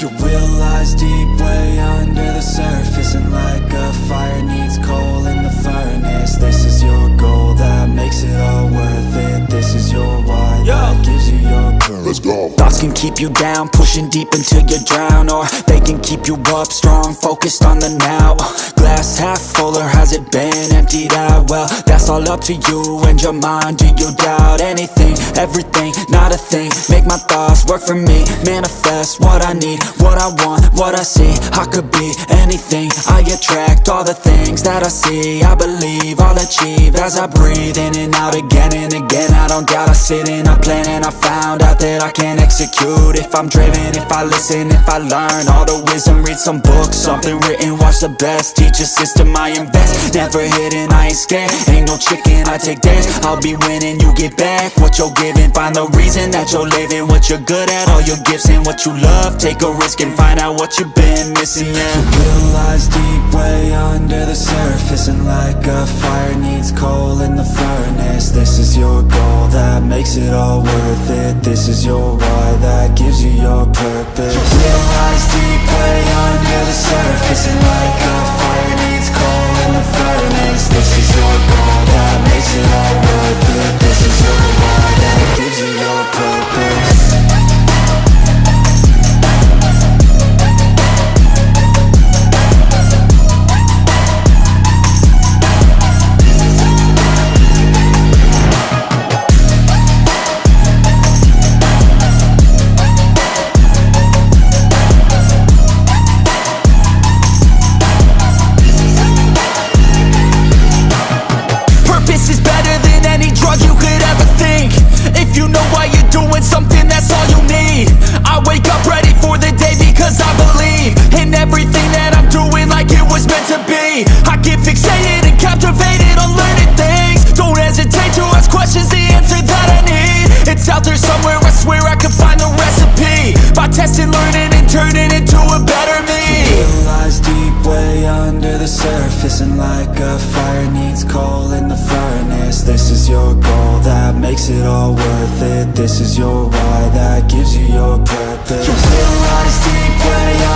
Your will lies deep way under the surface And like a fire needs coal in the furnace This is your goal that makes it all worth it This is your why that gives you your purpose Let's go. Can keep you down, pushing deep until you drown Or they can keep you up, strong, focused on the now. Glass half full or has it been emptied out? Well, that's all up to you and your mind. Do you doubt anything, everything, not a thing. Make my thoughts work for me, manifest what I need What I want, I see, I could be anything. I attract all the things that I see. I believe I'll achieve as I breathe in and out again and again. I don't doubt, I sit and I plan and I found out that I can execute. If I'm driven, if I listen, if I learn all the wisdom Read some books, something written, watch the best. Teach a system, I invest, never hidden, I ain't scared. Ain't no chicken, I take dares, I'll be winning, you get back What you're giving, find the reason that you're living What you're good at, all your gifts and what you love. Take a risk and find out what you've been missing, Your will lies deep way under the surface And like a fire needs coal in the furnace. This is your goal that makes it all worth it. This is your why that gives you your purpose. Will lies deep way under the surface And like out there somewhere, I swear I can find the recipe. By testing, learning, and turning into a better me. It lies deep way under the surface And like a fire needs coal in the furnace. This is your goal that makes it all worth it. This is your why that gives you your purpose. Will lies deep way